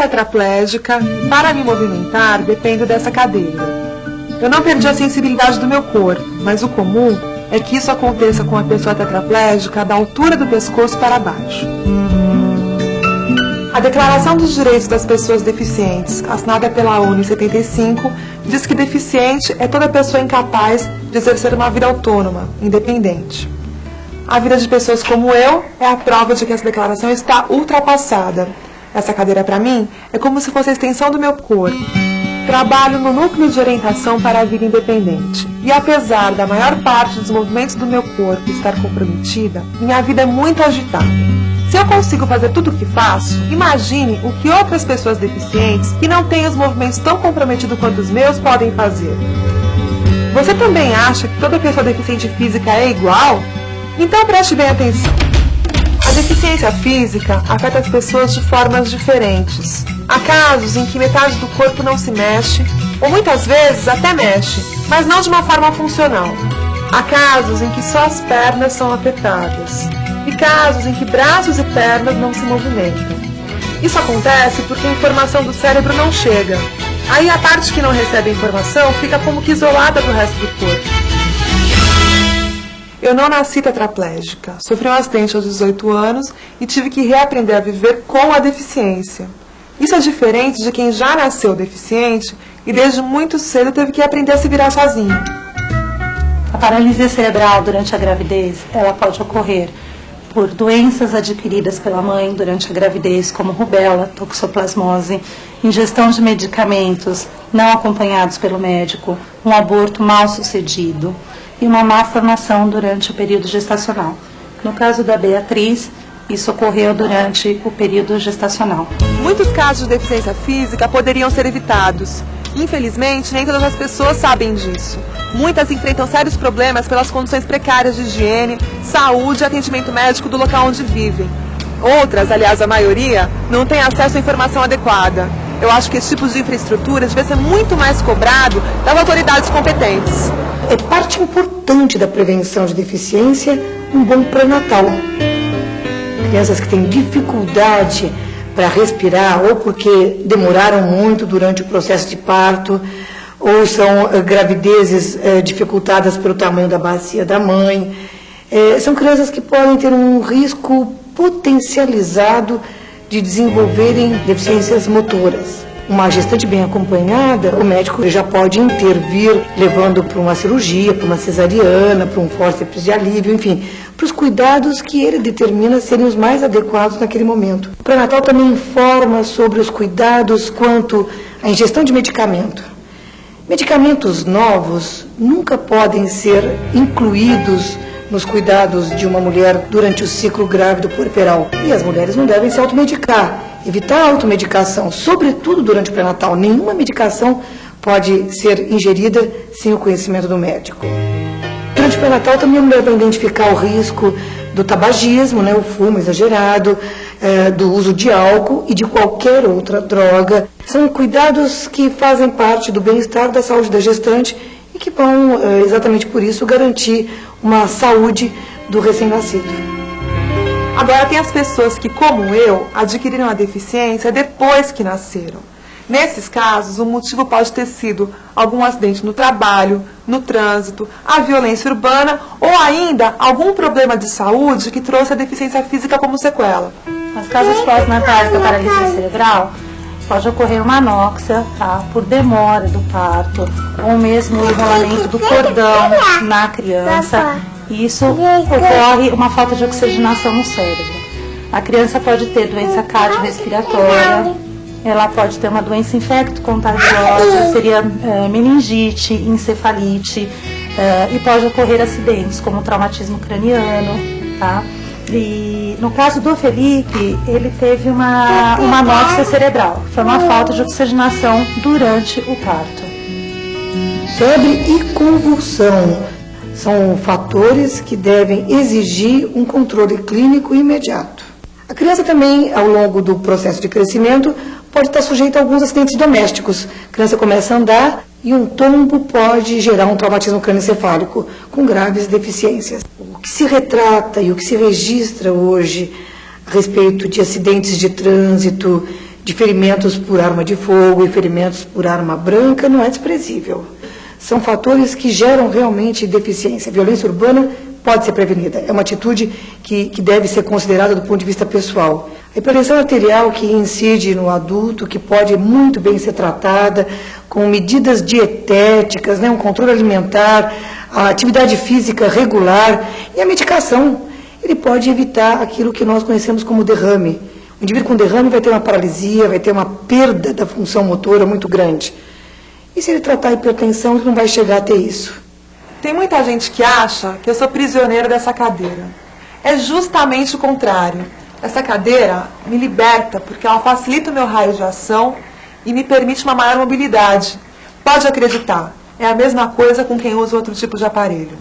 tetraplégica para me movimentar dependo dessa cadeira. Eu não perdi a sensibilidade do meu corpo, mas o comum é que isso aconteça com a pessoa tetraplégica da altura do pescoço para baixo. A Declaração dos Direitos das Pessoas Deficientes, assinada pela ONU em 75, diz que deficiente é toda pessoa incapaz de exercer uma vida autônoma, independente. A vida de pessoas como eu é a prova de que essa declaração está ultrapassada. Essa cadeira, para mim, é como se fosse a extensão do meu corpo. Trabalho no núcleo de orientação para a vida independente. E apesar da maior parte dos movimentos do meu corpo estar comprometida, minha vida é muito agitada. Se eu consigo fazer tudo o que faço, imagine o que outras pessoas deficientes, que não têm os movimentos tão comprometidos quanto os meus, podem fazer. Você também acha que toda pessoa deficiente física é igual? Então preste bem atenção. A deficiência física afeta as pessoas de formas diferentes. Há casos em que metade do corpo não se mexe, ou muitas vezes até mexe, mas não de uma forma funcional. Há casos em que só as pernas são afetadas, e casos em que braços e pernas não se movimentam. Isso acontece porque a informação do cérebro não chega. Aí a parte que não recebe a informação fica como que isolada do resto do corpo. Eu não nasci tetraplégica. Sofri um acidente aos 18 anos e tive que reaprender a viver com a deficiência. Isso é diferente de quem já nasceu deficiente e desde muito cedo teve que aprender a se virar sozinho. A paralisia cerebral durante a gravidez, ela pode ocorrer por doenças adquiridas pela mãe durante a gravidez, como rubéola, toxoplasmose, ingestão de medicamentos não acompanhados pelo médico, um aborto mal sucedido, e uma má formação durante o período gestacional. No caso da Beatriz, isso ocorreu durante o período gestacional. Muitos casos de deficiência física poderiam ser evitados. Infelizmente, nem todas as pessoas sabem disso. Muitas enfrentam sérios problemas pelas condições precárias de higiene, saúde e atendimento médico do local onde vivem. Outras, aliás a maioria, não têm acesso à informação adequada. Eu acho que esse tipo de infraestrutura deve ser muito mais cobrado das autoridades competentes. É parte importante da prevenção de deficiência um bom pré-natal. Crianças que têm dificuldade para respirar ou porque demoraram muito durante o processo de parto, ou são uh, gravidezes uh, dificultadas pelo tamanho da bacia da mãe. Uh, são crianças que podem ter um risco potencializado de desenvolverem deficiências motoras. Uma gestante bem acompanhada, o médico já pode intervir, levando para uma cirurgia, para uma cesariana, para um fórceps de alívio, enfim, para os cuidados que ele determina serem os mais adequados naquele momento. O pré-natal também informa sobre os cuidados quanto à ingestão de medicamento. Medicamentos novos nunca podem ser incluídos nos cuidados de uma mulher durante o ciclo grávido puerperal. E as mulheres não devem se automedicar, evitar a automedicação, sobretudo durante o pré-natal. Nenhuma medicação pode ser ingerida sem o conhecimento do médico. Durante o pré-natal também a mulher vai identificar o risco do tabagismo, né, o fumo exagerado, é, do uso de álcool e de qualquer outra droga. São cuidados que fazem parte do bem-estar da saúde da gestante e que vão, é, exatamente por isso, garantir uma saúde do recém-nascido. Agora, tem as pessoas que, como eu, adquiriram a deficiência depois que nasceram. Nesses casos, o motivo pode ter sido algum acidente no trabalho, no trânsito, a violência urbana ou ainda algum problema de saúde que trouxe a deficiência física como sequela. Nas casos pós-natais da paralisia cerebral, pode ocorrer uma anóxia tá, por demora do parto, ou mesmo o enrolamento do cordão na criança. Isso ocorre uma falta de oxigenação no cérebro. A criança pode ter doença cardiorrespiratória, ela pode ter uma doença infecto-contagiosa, seria é, meningite, encefalite, é, e pode ocorrer acidentes como traumatismo craniano, tá? E no caso do Felipe, ele teve uma, uma anóxia cerebral, foi uma falta de oxigenação durante o parto. Febre e convulsão são fatores que devem exigir um controle clínico imediato. A criança também, ao longo do processo de crescimento, pode estar sujeita a alguns acidentes domésticos. A criança começa a andar e um tombo pode gerar um traumatismo crânioencefálico com graves deficiências. O que se retrata e o que se registra hoje a respeito de acidentes de trânsito, de ferimentos por arma de fogo e ferimentos por arma branca não é desprezível. São fatores que geram realmente deficiência. A violência urbana pode ser prevenida. É uma atitude que, que deve ser considerada do ponto de vista pessoal. A hipertensão arterial que incide no adulto, que pode muito bem ser tratada com medidas dietéticas, né, um controle alimentar, a atividade física regular e a medicação. Ele pode evitar aquilo que nós conhecemos como derrame. O indivíduo com derrame vai ter uma paralisia, vai ter uma perda da função motora muito grande. E se ele tratar a hipertensão, ele não vai chegar a ter isso. Tem muita gente que acha que eu sou prisioneira dessa cadeira. É justamente o contrário. Essa cadeira me liberta porque ela facilita o meu raio de ação e me permite uma maior mobilidade. Pode acreditar, é a mesma coisa com quem usa outro tipo de aparelho.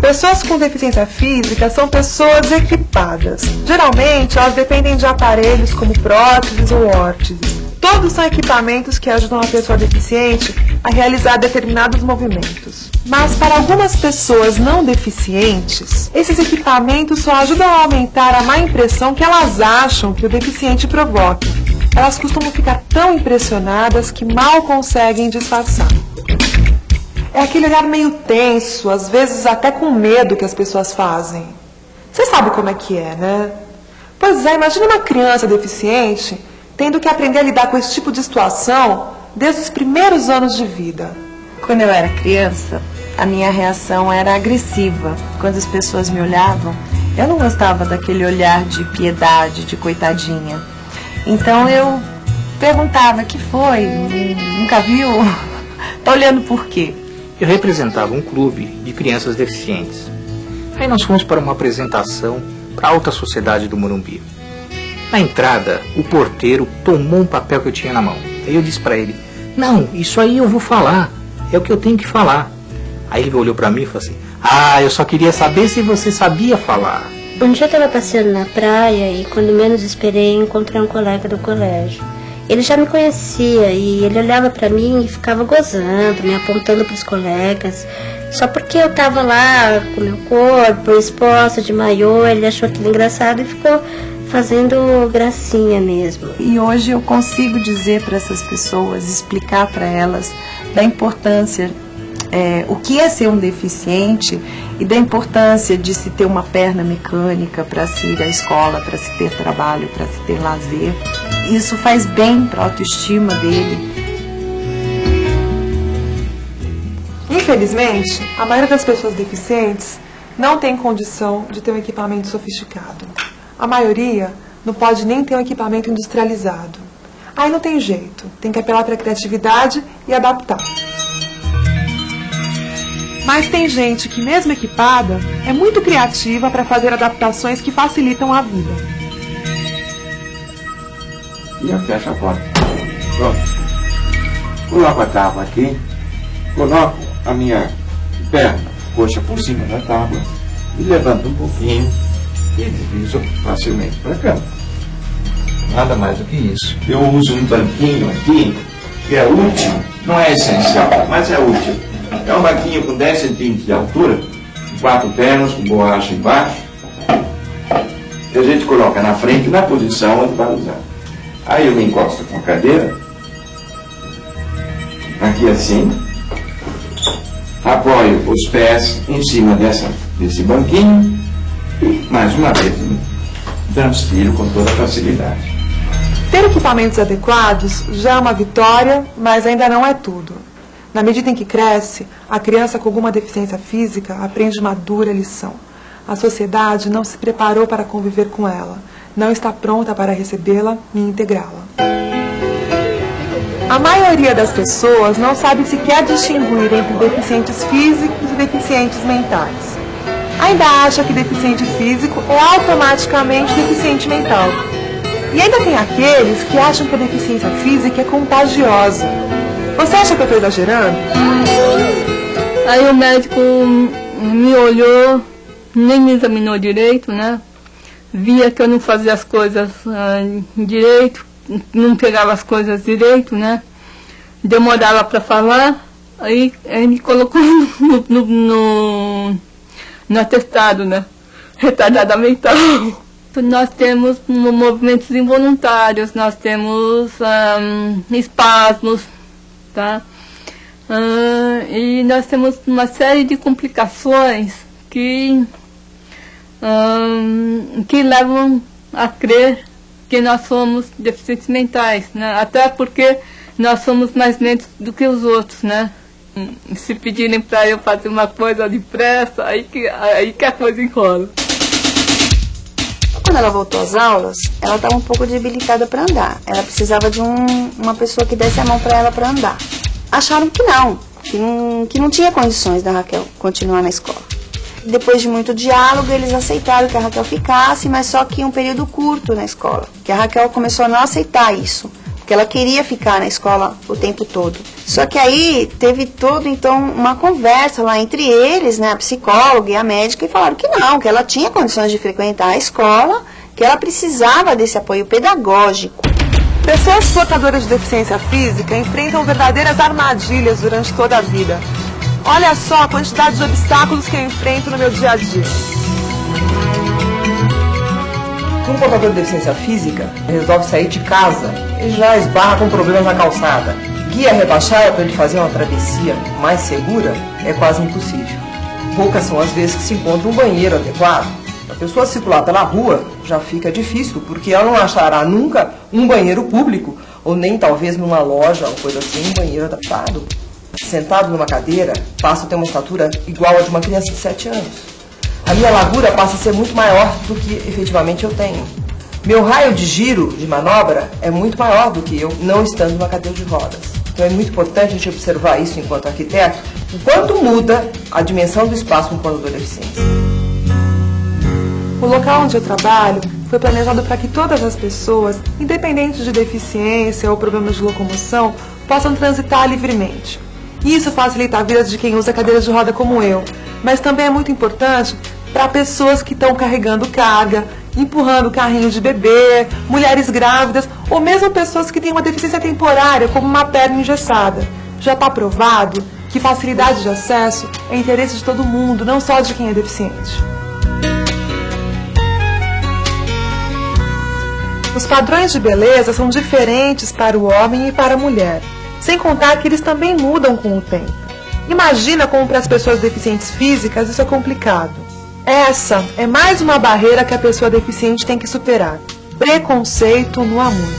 Pessoas com deficiência física são pessoas equipadas. Geralmente, elas dependem de aparelhos como próteses ou órteses. Todos são equipamentos que ajudam a pessoa deficiente a realizar determinados movimentos. Mas para algumas pessoas não deficientes, esses equipamentos só ajudam a aumentar a má impressão que elas acham que o deficiente provoca. Elas costumam ficar tão impressionadas que mal conseguem disfarçar. É aquele olhar meio tenso, às vezes até com medo que as pessoas fazem. Você sabe como é que é, né? Pois é, imagine uma criança deficiente tendo que aprender a lidar com esse tipo de situação desde os primeiros anos de vida. Quando eu era criança, a minha reação era agressiva. Quando as pessoas me olhavam, eu não gostava daquele olhar de piedade, de coitadinha. Então eu perguntava: que foi? Nunca viu? Tá olhando por quê? Eu representava um clube de crianças deficientes. Aí nós fomos para uma apresentação para a alta sociedade do Morumbi. Na entrada, o porteiro tomou um papel que eu tinha na mão. Aí eu disse para ele: Não, isso aí eu vou falar. É o que eu tenho que falar. Aí ele olhou para mim e falou assim: Ah, eu só queria saber se você sabia falar. Um dia eu estava passeando na praia e, quando menos esperei, encontrei um colega do colégio. Ele já me conhecia e ele olhava para mim e ficava gozando, me apontando para os colegas. Só porque eu estava lá com meu corpo exposta de maiô, ele achou aquilo engraçado e ficou fazendo gracinha mesmo. E hoje eu consigo dizer para essas pessoas, explicar para elas da importância, é, o que é ser um deficiente e da importância de se ter uma perna mecânica para se ir à escola, para se ter trabalho, para se ter lazer. Isso faz bem para a autoestima dele. Infelizmente, a maioria das pessoas deficientes não tem condição de ter um equipamento sofisticado. A maioria não pode nem ter um equipamento industrializado. Aí não tem jeito, tem que apelar para a criatividade e adaptar. Mas tem gente que, mesmo equipada, é muito criativa para fazer adaptações que facilitam a vida. E eu fecho a porta. Pronto. Coloco a tábua aqui, coloco a minha perna, coxa por cima da tábua e levanto um pouquinho e deslizo facilmente para cá. Nada mais do que isso. Eu uso um banquinho aqui, que é útil, não é essencial, mas é útil. É um banquinho com 10 centímetros de altura, quatro pernas, com borracha embaixo, que a gente coloca na frente, na posição onde vai usar. Aí eu me encosto com a cadeira, aqui assim, apoio os pés em cima dessa, desse banquinho e, mais uma vez, transpiro com toda facilidade. Ter equipamentos adequados já é uma vitória, mas ainda não é tudo. Na medida em que cresce, a criança com alguma deficiência física aprende uma dura lição. A sociedade não se preparou para conviver com ela, não está pronta para recebê-la e integrá-la. A maioria das pessoas não sabe sequer distinguir entre deficientes físicos e deficientes mentais. Ainda acha que deficiente físico é automaticamente deficiente mental. E ainda tem aqueles que acham que a deficiência física é contagiosa. Você acha que eu estou exagerando? Aí o médico me olhou, nem me examinou direito, né? Via que eu não fazia as coisas ah, direito, não pegava as coisas direito, né? Demorava para falar, aí ele me colocou no, no, no, no atestado, né? Retardada mental. nós temos movimentos involuntários, nós temos um, espasmos, tá? Uh, e nós temos uma série de complicações que, um, que levam a crer que nós somos deficientes mentais, né? Até porque nós somos mais lentos do que os outros, né? Se pedirem para eu fazer uma coisa depressa, aí que, aí que a coisa enrola. Quando ela voltou às aulas, ela estava um pouco debilitada para andar. Ela precisava de um, uma pessoa que desse a mão para ela para andar. Acharam que não, que não, que não tinha condições da Raquel continuar na escola. Depois de muito diálogo, eles aceitaram que a Raquel ficasse, mas só que um período curto na escola. Que a Raquel começou a não aceitar isso, porque ela queria ficar na escola o tempo todo. Só que aí teve todo então uma conversa lá entre eles, né, a psicóloga e a médica, e falaram que não, que ela tinha condições de frequentar a escola, que ela precisava desse apoio pedagógico. Pessoas portadoras de deficiência física enfrentam verdadeiras armadilhas durante toda a vida. Olha só a quantidade de obstáculos que eu enfrento no meu dia a dia. Um portador de deficiência física resolve sair de casa e já esbarra com problemas na calçada. Guia rebaixada para ele fazer uma travessia mais segura é quase impossível. Poucas são as vezes que se encontra um banheiro adequado. A pessoa circular pela rua já fica difícil, porque ela não achará nunca um banheiro público, ou nem talvez numa loja ou coisa assim, um banheiro adaptado. Sentado numa cadeira, passa a ter uma estatura igual a de uma criança de 7 anos. A minha largura passa a ser muito maior do que efetivamente eu tenho. Meu raio de giro de manobra é muito maior do que eu não estando numa cadeira de rodas. Então é muito importante a gente observar isso enquanto arquiteto, o quanto muda a dimensão do espaço com um portador de deficiência. O local onde eu trabalho foi planejado para que todas as pessoas, independente de deficiência ou problemas de locomoção, possam transitar livremente. Isso facilita a vida de quem usa cadeira de roda como eu, mas também é muito importante para pessoas que estão carregando carga, empurrando carrinho de bebê, mulheres grávidas ou mesmo pessoas que têm uma deficiência temporária, como uma perna engessada. Já está provado que facilidade de acesso é interesse de todo mundo, não só de quem é deficiente. Os padrões de beleza são diferentes para o homem e para a mulher, sem contar que eles também mudam com o tempo. Imagina como para as pessoas deficientes físicas isso é complicado. Essa é mais uma barreira que a pessoa deficiente tem que superar. Preconceito no amor.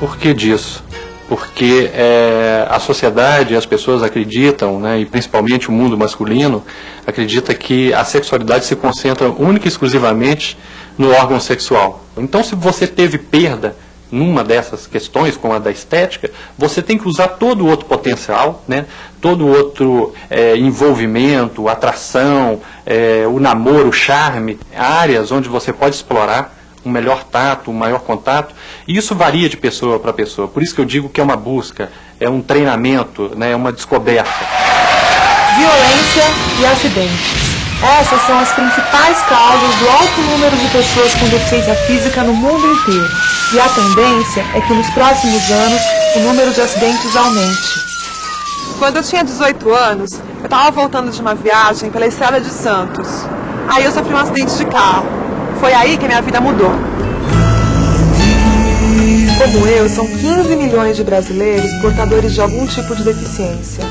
Por que disso? Porque é, a sociedade, as pessoas acreditam, né, e principalmente o mundo masculino, acredita que a sexualidade se concentra única e exclusivamente no órgão sexual. Então, se você teve perda numa dessas questões, como a da estética, você tem que usar todo o outro potencial, né? todo o outro é, envolvimento, atração, é, o namoro, o charme, áreas onde você pode explorar um melhor tato, um maior contato, e isso varia de pessoa para pessoa. Por isso que eu digo que é uma busca, é um treinamento, né? é uma descoberta. Violência e acidentes. Essas são as principais causas do alto número de pessoas com deficiência física no mundo inteiro. E a tendência é que nos próximos anos o número de acidentes aumente. Quando eu tinha 18 anos, eu estava voltando de uma viagem pela estrada de Santos. Aí eu sofri um acidente de carro. Foi aí que a minha vida mudou. Como eu, são 15 milhões de brasileiros portadores de algum tipo de deficiência.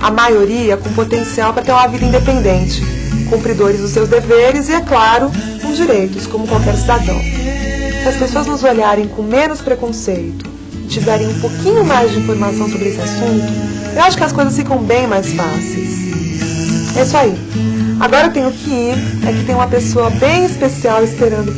A maioria com potencial para ter uma vida independente, cumpridores dos seus deveres e, é claro, com direitos, como qualquer cidadão. Se as pessoas nos olharem com menos preconceito e tiverem um pouquinho mais de informação sobre esse assunto, eu acho que as coisas ficam bem mais fáceis. É isso aí. Agora eu tenho que ir, é que tem uma pessoa bem especial esperando